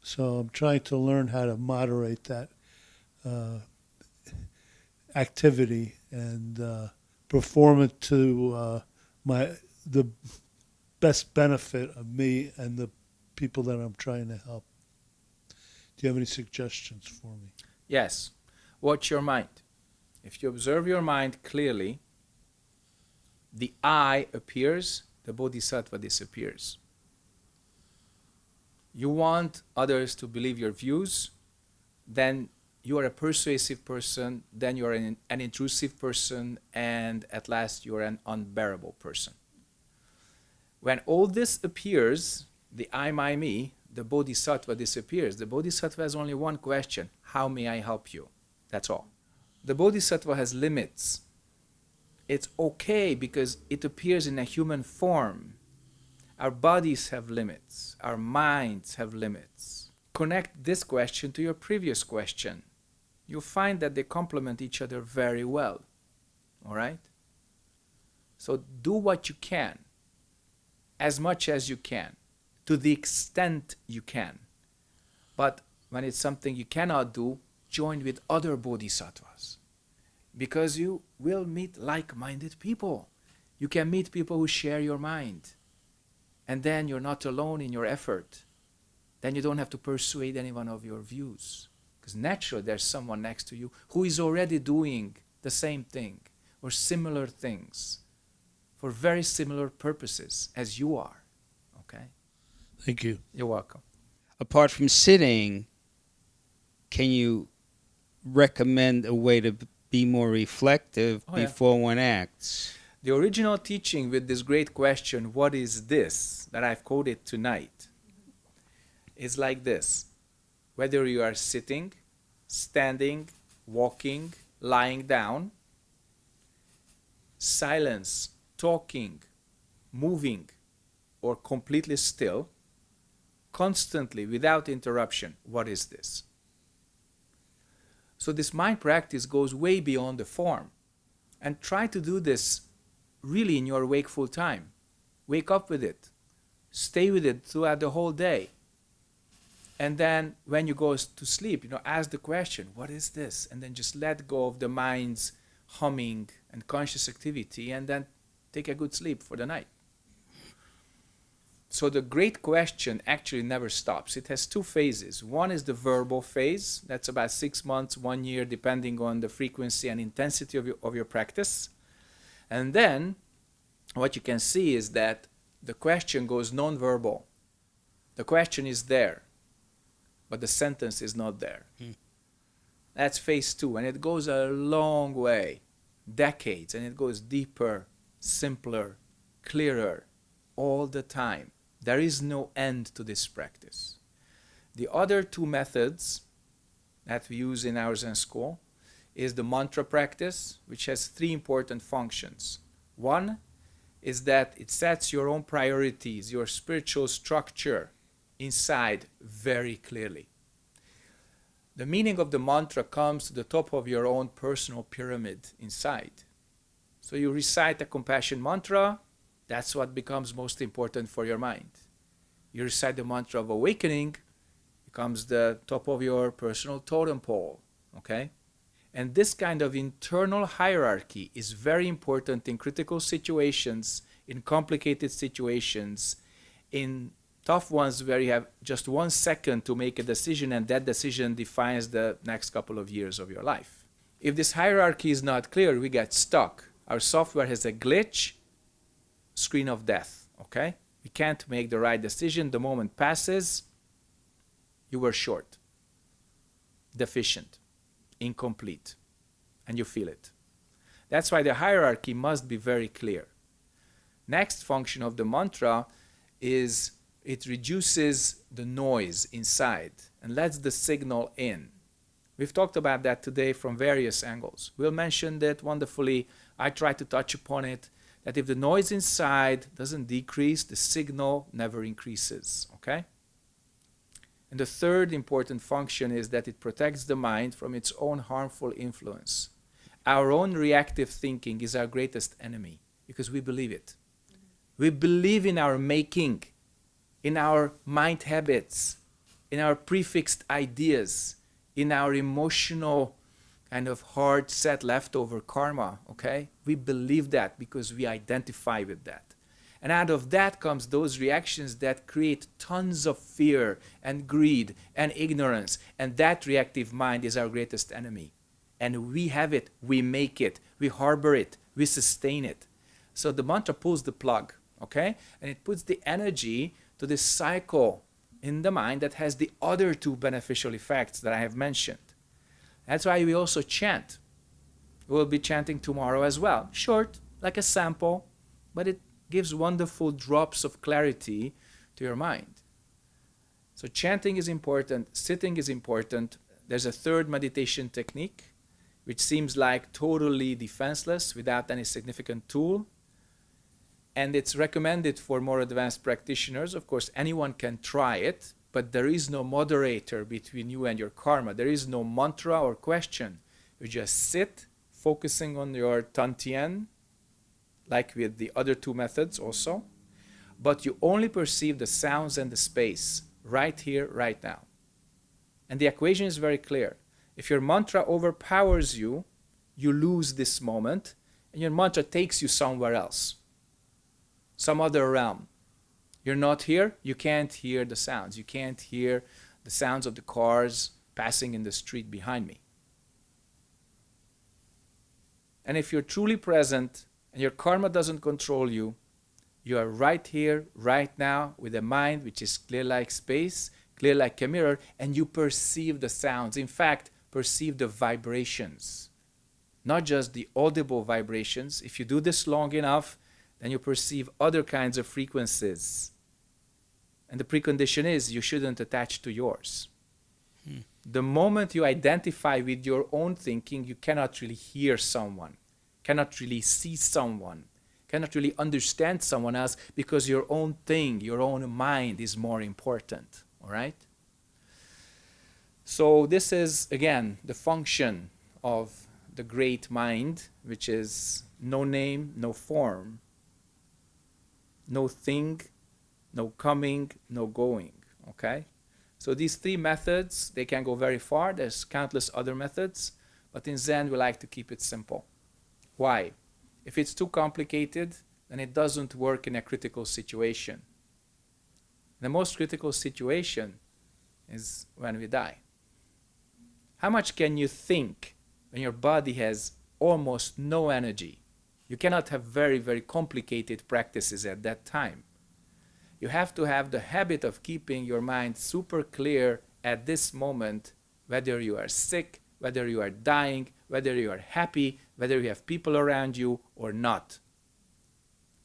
So I'm trying to learn how to moderate that uh, activity and uh, perform it to uh, my the best benefit of me and the people that I'm trying to help. Do you have any suggestions for me? Yes. Watch your mind. If you observe your mind clearly, the I appears, the bodhisattva disappears you want others to believe your views, then you are a persuasive person, then you are an, an intrusive person, and at last you are an unbearable person. When all this appears, the I, my, me, the bodhisattva disappears. The bodhisattva has only one question How may I help you? That's all. The bodhisattva has limits. It's okay because it appears in a human form. Our bodies have limits, our minds have limits. Connect this question to your previous question. You'll find that they complement each other very well. All right? So do what you can, as much as you can, to the extent you can. But when it's something you cannot do, join with other bodhisattvas. Because you will meet like minded people. You can meet people who share your mind and then you're not alone in your effort. Then you don't have to persuade anyone of your views. Because naturally, there's someone next to you who is already doing the same thing or similar things for very similar purposes as you are. Okay? Thank you. You're welcome. Apart from sitting, can you recommend a way to be more reflective Oh, yeah. before one acts? The original teaching with this great question, what is this, that I've quoted tonight, is like this. Whether you are sitting, standing, walking, lying down, silence, talking, moving, or completely still, constantly without interruption, what is this? So, this mind practice goes way beyond the form. And try to do this really in your wakeful time. Wake up with it. Stay with it throughout the whole day. And then when you go to sleep, you know, ask the question, what is this? And then just let go of the mind's humming and conscious activity and then take a good sleep for the night. So the great question actually never stops. It has two phases. One is the verbal phase. That's about six months, one year, depending on the frequency and intensity of your, of your practice. And then what you can see is that the question goes non-verbal. The question is there, but the sentence is not there. Hmm. That's phase two, and it goes a long way, decades, and it goes deeper, simpler, clearer, all the time. There is no end to this practice. The other two methods that we use in our Zen school is the mantra practice, which has three important functions. One is that it sets your own priorities, your spiritual structure inside very clearly. The meaning of the mantra comes to the top of your own personal pyramid inside. So you recite a compassion mantra, that's what becomes most important for your mind. You recite the mantra of awakening, it becomes the top of your personal totem pole, okay? And this kind of internal hierarchy is very important in critical situations, in complicated situations, in tough ones where you have just one second to make a decision and that decision defines the next couple of years of your life. If this hierarchy is not clear, we get stuck. Our software has a glitch, screen of death, okay? We can't make the right decision. The moment passes, you were short, deficient, incomplete, and you feel it. That's why the hierarchy must be very clear. Next function of the mantra is it reduces the noise inside and lets the signal in. We've talked about that today from various angles. We'll mention that wonderfully. I try to touch upon it that if the noise inside doesn't decrease, the signal never increases. Okay? And the third important function is that it protects the mind from its own harmful influence. Our own reactive thinking is our greatest enemy because we believe it. We believe in our making, in our mind habits, in our prefixed ideas, in our emotional kind of hard set leftover karma, okay? We believe that because we identify with that. And out of that comes those reactions that create tons of fear and greed and ignorance. And that reactive mind is our greatest enemy. And we have it, we make it, we harbor it, we sustain it. So the mantra pulls the plug, okay? And it puts the energy to this cycle in the mind that has the other two beneficial effects that I have mentioned. That's why we also chant. We'll be chanting tomorrow as well. Short, like a sample, but it gives wonderful drops of clarity to your mind. So chanting is important, sitting is important. There's a third meditation technique, which seems like totally defenseless without any significant tool. And it's recommended for more advanced practitioners. Of course, anyone can try it, but there is no moderator between you and your karma. There is no mantra or question. You just sit, focusing on your tantien, like with the other two methods also, but you only perceive the sounds and the space right here, right now. And the equation is very clear. If your mantra overpowers you, you lose this moment, and your mantra takes you somewhere else, some other realm. You're not here, you can't hear the sounds. You can't hear the sounds of the cars passing in the street behind me. And if you're truly present and your karma doesn't control you, you are right here, right now, with a mind which is clear like space, clear like a mirror, and you perceive the sounds. In fact, perceive the vibrations, not just the audible vibrations. If you do this long enough, then you perceive other kinds of frequencies. And the precondition is you shouldn't attach to yours. Hmm. The moment you identify with your own thinking, you cannot really hear someone cannot really see someone, cannot really understand someone else because your own thing, your own mind is more important. All right? So, this is again the function of the great mind, which is no name, no form, no thing, no coming, no going. Okay? So, these three methods, they can go very far. There's countless other methods, but in Zen, we like to keep it simple. Why? If it's too complicated, then it doesn't work in a critical situation. The most critical situation is when we die. How much can you think when your body has almost no energy? You cannot have very, very complicated practices at that time. You have to have the habit of keeping your mind super clear at this moment, whether you are sick, whether you are dying, whether you are happy, whether you have people around you or not.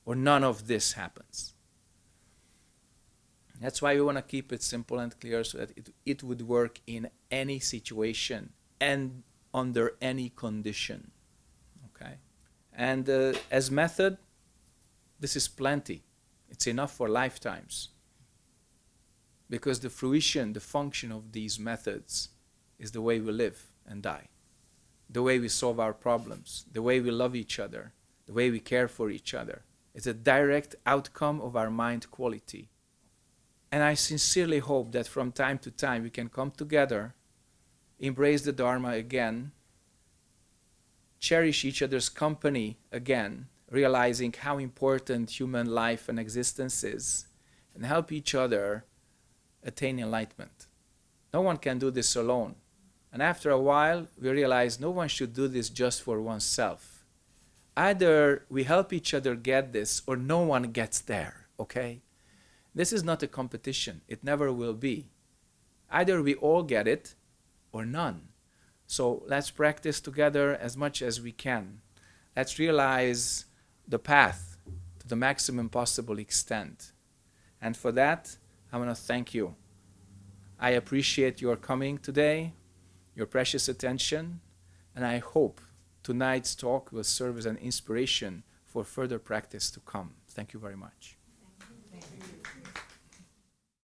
Or none of this happens. That's why we want to keep it simple and clear so that it, it would work in any situation and under any condition. Okay? And uh, as method, this is plenty. It's enough for lifetimes. Because the fruition, the function of these methods is the way we live and die, the way we solve our problems, the way we love each other, the way we care for each other. It's a direct outcome of our mind quality. And I sincerely hope that from time to time we can come together, embrace the Dharma again, cherish each other's company again, realizing how important human life and existence is, and help each other attain enlightenment. No one can do this alone. And after a while, we realize no one should do this just for oneself. Either we help each other get this or no one gets there, okay? This is not a competition. It never will be. Either we all get it or none. So let's practice together as much as we can. Let's realize the path to the maximum possible extent. And for that, I want to thank you. I appreciate your coming today your precious attention, and I hope tonight's talk will serve as an inspiration for further practice to come. Thank you very much.